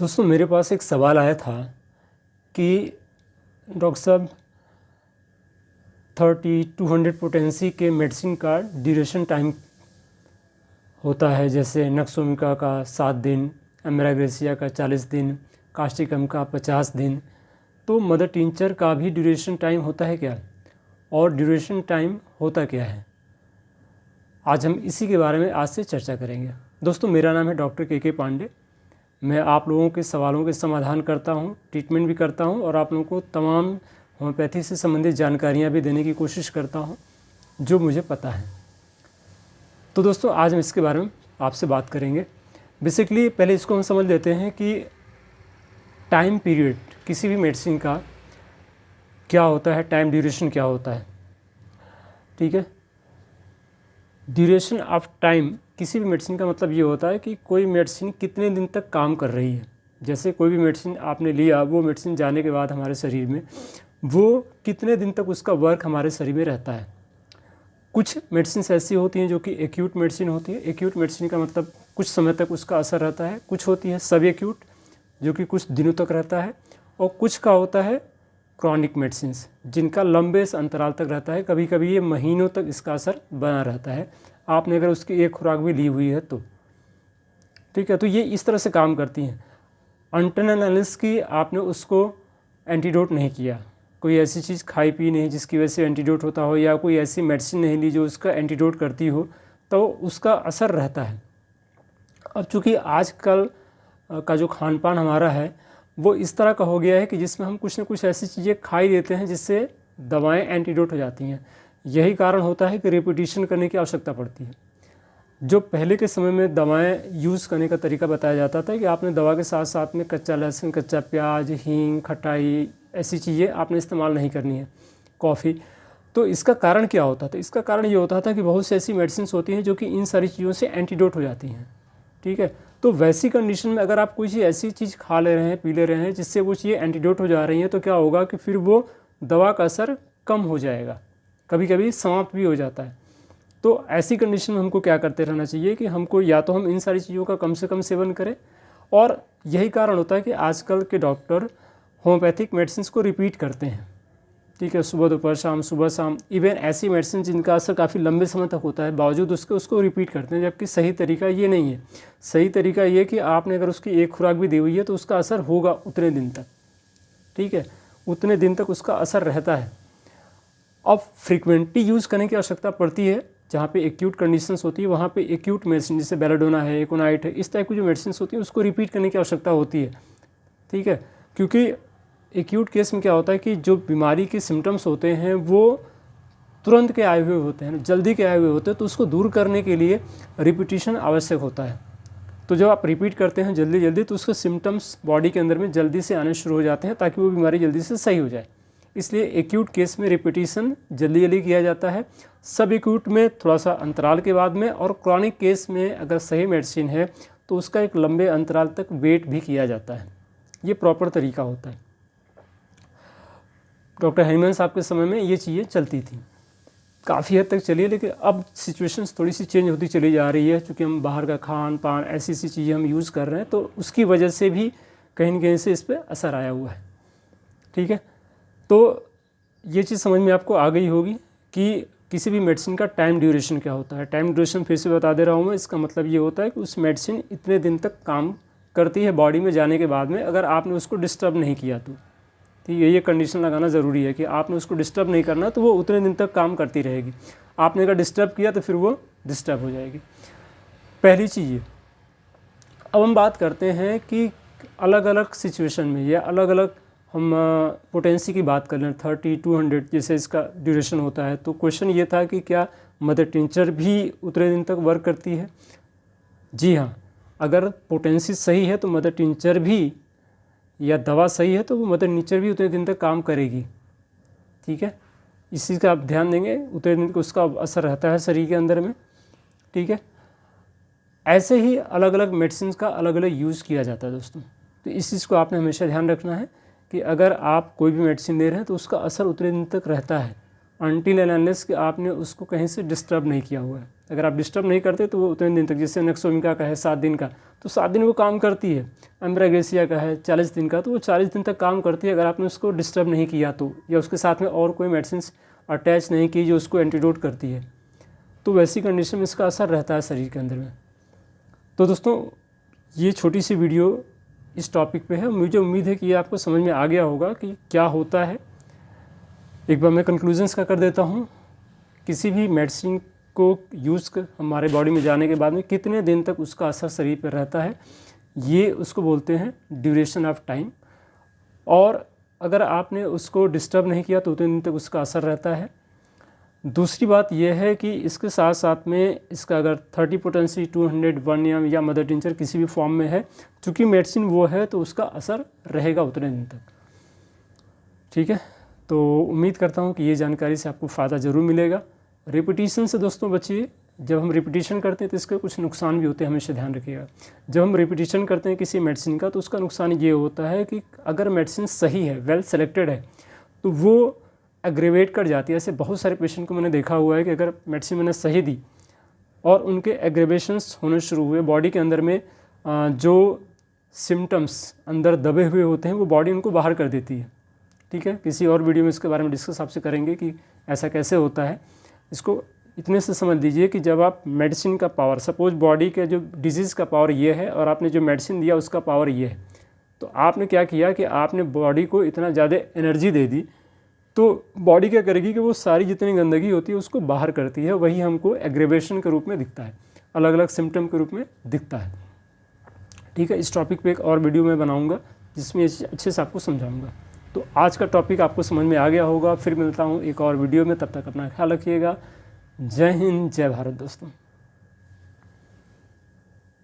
दोस्तों, मेरे पास एक सवाल आया था कि डॉक्टर साहब, थर्टी, टू हंड्रेड पोटेंसी के मेडिसिन का ड्यूरेशन टाइम होता है, जैसे नक्सोमिका का सात दिन, एमराग्रेसिया का चालीस दिन, कास्टिकम का पचास दिन तो मदर टिंचर का भी ड्यूरेशन टाइम होता है क्या? और ड्यूरेशन टाइम होता क्या है? आज हम इसी के बारे में आज से चर्चा करेंगे। दोस्तों, मेरा नाम है डॉक्टर के के पांडे। मैं आप लोगों के सवालों के समाधान करता हूँ ट्रीटमेंट भी करता हूँ और आप लोगों को तमाम होम्योपैथी से संबंधित जानकारियाँ भी देने की कोशिश करता हूँ, जो मुझे पता है। तो दोस्तों, आज हम इसके बारे में आपसे बात करेंगे। बेसिकली पहले इसको हम समझ लेते हैं कि टाइम पीरियड किसी भी मेडिसिन का क्या होता है टाइम ड्यूरेशन क्या होता है। ठीक है? ड्यूरेशन ऑफ़ टाइम किसी भी मेडिसिन का मतलब ये होता है कि कोई मेडिसिन कितने दिन तक काम कर रही है। जैसे कोई भी मेडिसिन आपने लिया, वो मेडिसिन जाने के बाद हमारे शरीर में, वो कितने दिन तक उसका वर्क हमारे शरीर में रहता है। कुछ मेडिसिन ऐसी होती हैं जो कि एक्यूट मेडिसिन होती है। एक्यूट मेडिसिन का मतलब कुछ समय तक उसका असर रहता है। कुछ होती है सब एक्यूट जो कि कुछ दिनों तक रहता है। और कुछ का होता है क्रॉनिक मेडिसिन जिनका लंबे अंतराल तक रहता है कभी कभी ये महीनों तक इसका असर बना रहता है। आपने अगर उसकी एक खुराक भी ली हुई है तो। ठीक है तो ये इस तरह से काम करती हैं। अंटरनलिस की आपने उसको एंटीडोट नहीं किया। कोई ऐसी चीज़ खाई पी नहीं जिसकी वजह से एंटीडोट होता हो, या कोई ऐसी मेडिसिन नहीं ली जो उसका एंटीडोट करती हो तो उसका असर रहता है। अब चूँकि आजकल का जो खान पान हमारा है वो इस तरह का हो गया है कि जिसमें हम कुछ ना कुछ ऐसी चीज़ें खाई देते हैं जिससे दवाएँ एंटीडोट हो जाती हैं। यही कारण होता है कि रिपीटिशन करने की आवश्यकता पड़ती है। जो पहले के समय में दवाएँ यूज़ करने का तरीका बताया जाता था कि आपने दवा के साथ साथ में कच्चा लहसुन, कच्चा प्याज, हींग, खटाई ऐसी चीज़ें आपने इस्तेमाल नहीं करनी है कॉफ़ी तो इसका कारण क्या होता था? इसका कारण ये होता था कि बहुत सी ऐसी मेडिसिन होती हैं जो कि इन सारी चीज़ों से एंटीडोट हो जाती हैं। ठीक है? तो वैसी कंडीशन में अगर आप कोई ऐसी चीज़ खा ले रहे हैं, पी ले रहे हैं, जिससे वो चीज़ें एंटीडोट हो जा रही हैं तो क्या होगा कि फिर वो दवा का असर कम हो जाएगा। कभी कभी समाप्त भी हो जाता है। तो ऐसी कंडीशन में हमको क्या करते रहना चाहिए कि हमको या तो हम इन सारी चीज़ों का कम से कम सेवन करें और यही कारण होता है कि आजकल के डॉक्टर होम्योपैथिक मेडिसिन को रिपीट करते हैं। ठीक है, सुबह दोपहर, शाम, सुबह शाम। इवन ऐसी मेडिसिन जिनका असर काफ़ी लंबे समय तक होता है, बावजूद उसके, उसको रिपीट करते हैं, जबकि सही तरीका ये नहीं है। सही तरीका ये कि आपने अगर उसकी एक खुराक भी दी हुई है तो उसका असर होगा उतने दिन तक। ठीक है? उतने दिन तक उसका असर रहता है। अब फ्रिक्वेंटली यूज़ करने की आवश्यकता पड़ती है, जहाँ पे एक्यूट कंडीशंस होती है, वहाँ पे एक्यूट मेडिसिन जैसे बेलाडोना है एकोनाइट है, इस टाइप की जो मेडिसिन होती है, उसको रिपीट करने की आवश्यकता होती है। ठीक है? क्योंकि एक्यूट केस में क्या होता है कि जो बीमारी के सिम्टम्स होते हैं, वो तुरंत के आए हुए होते हैं, जल्दी के आए हुए होते हैं तो उसको दूर करने के लिए रिपीटिशन आवश्यक होता है। तो जब आप रिपीट करते हैं जल्दी जल्दी तो उसके सिम्टम्स बॉडी के अंदर में जल्दी से आने शुरू हो जाते हैं, ताकि वो बीमारी जल्दी से सही हो जाए। इसलिए एक्यूट केस में रिपीटिशन जल्दी जल्दी किया जाता है। सब एक्यूट में थोड़ा सा अंतराल के बाद में और क्रॉनिक केस में अगर सही मेडिसिन है तो उसका एक लंबे अंतराल तक वेट भी किया जाता है। ये प्रॉपर तरीका होता है। डॉक्टर हेमंत साहब के समय में ये चीज़ें चलती थी। काफ़ी हद तक चली है, लेकिन अब सिचुएशंस थोड़ी सी चेंज होती चली जा रही है। क्योंकि हम बाहर का खान पान, ऐसी ऐसी चीज़ें हम यूज़ कर रहे हैं तो उसकी वजह से भी कहीं ना कहीं से इस पर असर आया हुआ है। ठीक है? तो ये चीज़ समझ में आपको आ गई होगी कि किसी भी मेडिसिन का टाइम ड्यूरेशन क्या होता है। टाइम ड्यूरेशन फिर से बता दे रहा हूँ मैं, इसका मतलब ये होता है कि उस मेडिसिन इतने दिन तक काम करती है बॉडी में जाने के बाद में, अगर आपने उसको डिस्टर्ब नहीं किया तो। ठीक है ये कंडीशन लगाना ज़रूरी है कि आपने उसको डिस्टर्ब नहीं करना तो वो उतने दिन तक काम करती रहेगी। आपने अगर डिस्टर्ब किया तो फिर वो डिस्टर्ब हो जाएगी। पहली चीज़ ये। अब हम बात करते हैं कि अलग अलग सिचुएशन में या अलग अलग हम पोटेंसी की बात कर लें थर्टी टू हंड्रेड जैसे इसका ड्यूरेशन होता है तो क्वेश्चन ये था कि क्या मदर टिंचर भी उतने दिन तक वर्क करती है? जी हाँ अगर पोटेंसी सही है तो मदर टिंचर भी या दवा सही है तो वो मदर नेचर भी उतने दिन तक काम करेगी। ठीक है? इस चीज़ का आप ध्यान देंगे, उतने दिन उसका असर रहता है शरीर के अंदर में। ठीक है? ऐसे ही अलग अलग मेडिसिन का अलग अलग यूज़ किया जाता है दोस्तों। तो इस चीज़ को आपने हमेशा ध्यान रखना है कि अगर आप कोई भी मेडिसिन दे रहे हैं तो उसका असर उतने दिन तक रहता है। अनटिल एंड कि आपने उसको कहीं से डिस्टर्ब नहीं किया हुआ है। अगर आप डिस्टर्ब नहीं करते तो वो उतने दिन तक, जैसे नेक्सोमिका का है, सात दिन का तो सात दिन वो काम करती है। एम्ब्राग्रेसिया का है, चालीस दिन का तो वो चालीस दिन तक काम करती है। अगर आपने उसको डिस्टर्ब नहीं किया तो या उसके साथ में और कोई मेडिसिन अटैच नहीं की जो उसको एंटीडोट करती है। तो वैसी कंडीशन में इसका असर रहता है शरीर के अंदर में। तो दोस्तों, ये छोटी सी वीडियो इस टॉपिक पे है। मुझे उम्मीद है कि ये आपको समझ में आ गया होगा कि क्या होता है। एक बार मैं कंक्लूजन्स का कर देता हूँ। किसी भी मेडिसिन को यूज़ कर हमारे बॉडी में जाने के बाद में कितने दिन तक उसका असर शरीर पर रहता है, ये उसको बोलते हैं ड्यूरेशन ऑफ़ टाइम और अगर आपने उसको डिस्टर्ब नहीं किया तो उतने दिन तक उसका असर रहता है। दूसरी बात यह है कि इसके साथ साथ में इसका अगर 30 पोटेंसी 200 वन एम या मदर टिंचर किसी भी फॉर्म में है, चूँकि मेडिसिन वो है तो उसका असर रहेगा उतने दिन तक। ठीक है? तो उम्मीद करता हूँ कि ये जानकारी से आपको फ़ायदा ज़रूर मिलेगा। रिपीटिशन से दोस्तों बचिए। जब हम रिपीटिशन करते हैं तो इसके कुछ नुकसान भी होते हैं, हमेशा ध्यान रखिएगा। जब हम रिपीटिशन करते हैं किसी मेडिसिन का तो उसका नुकसान ये होता है कि अगर मेडिसिन सही है वेल सेलेक्टेड है तो वो एग्रेवेट कर जाती है। ऐसे बहुत सारे पेशेंट को मैंने देखा हुआ है कि अगर मेडिसिन मैंने सही दी और उनके एग्रेवेशंस होने शुरू हुए बॉडी के अंदर में जो सिम्टम्स अंदर दबे हुए होते हैं, वो बॉडी उनको बाहर कर देती है। ठीक है? किसी और वीडियो में इसके बारे में डिस्कस आपसे करेंगे कि ऐसा कैसे होता है। इसको इतने से समझ लीजिए कि जब आप मेडिसिन का पावर सपोज़ बॉडी के जो डिज़ीज़ का पावर ये है और आपने जो मेडिसिन दिया उसका पावर ये है। तो आपने क्या किया कि आपने बॉडी को इतना ज़्यादा एनर्जी दे दी तो बॉडी क्या करेगी कि वो सारी जितनी गंदगी होती है उसको बाहर करती है, वही हमको एग्रेवेशन के रूप में दिखता है। अलग अलग सिम्टम के रूप में दिखता है। ठीक है, इस टॉपिक पे एक और वीडियो मैं बनाऊँगा, जिसमें अच्छे से आपको समझाऊँगा। तो आज का टॉपिक आपको समझ में आ गया होगा। फिर मिलता हूँ एक और वीडियो में। तब तक अपना ख्याल रखिएगा। जय हिंद, जय भारत दोस्तों।